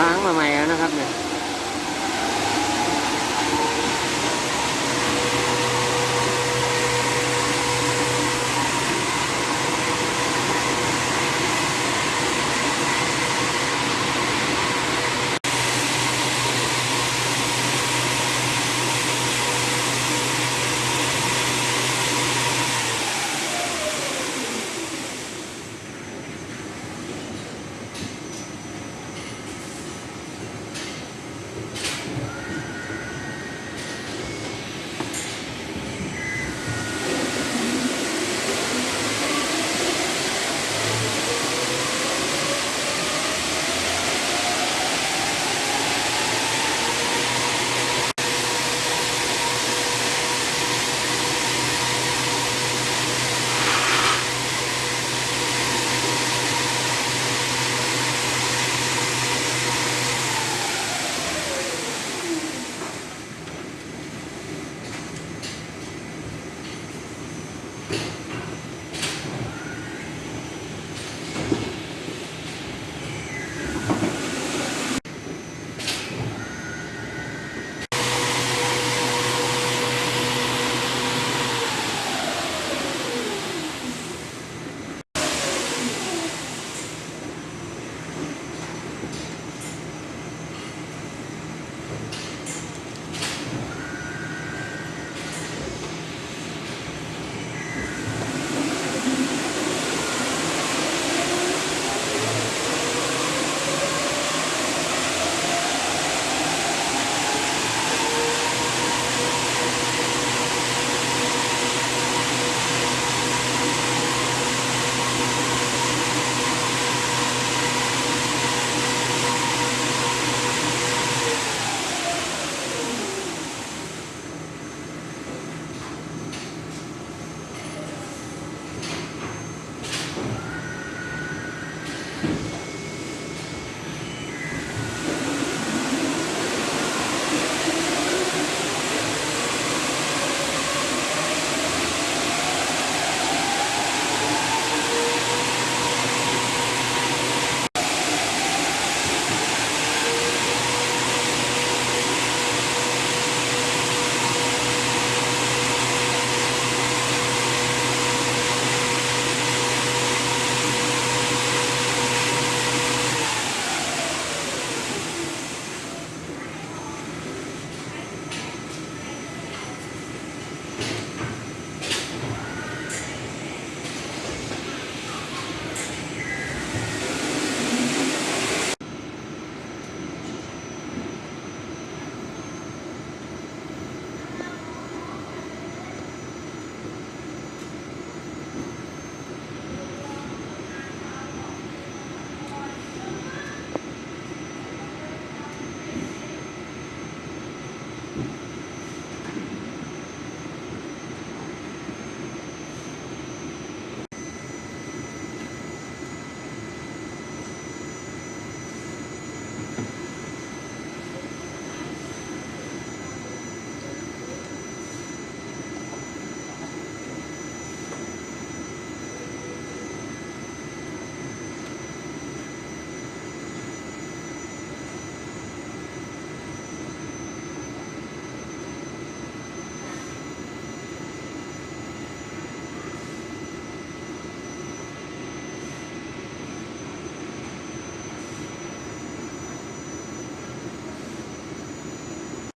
ล้างมาใหม่แล้วนะครับเนี่ย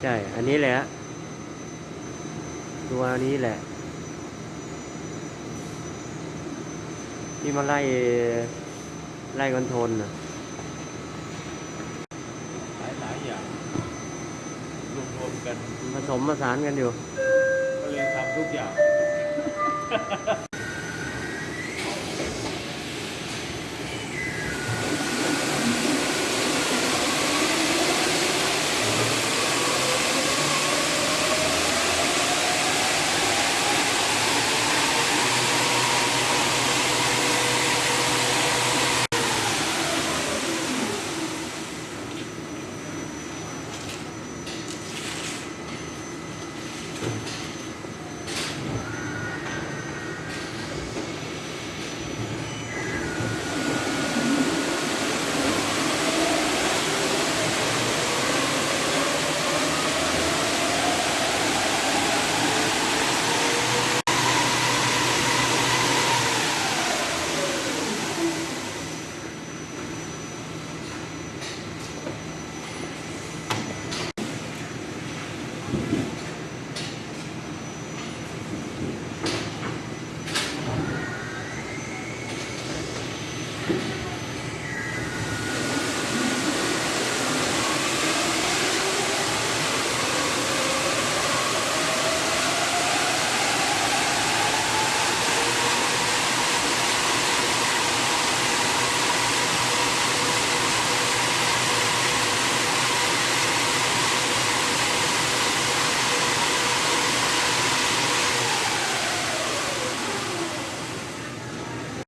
ใช่ อันนี้แหละ ตัวนี้แหละ ที่มาไล่ ไล่คอนโทรลน่ะหลายหลายๆอย่างรวมรวมๆกันผสมผสานกันอยู่ ก็เลยทำทุกอย่าง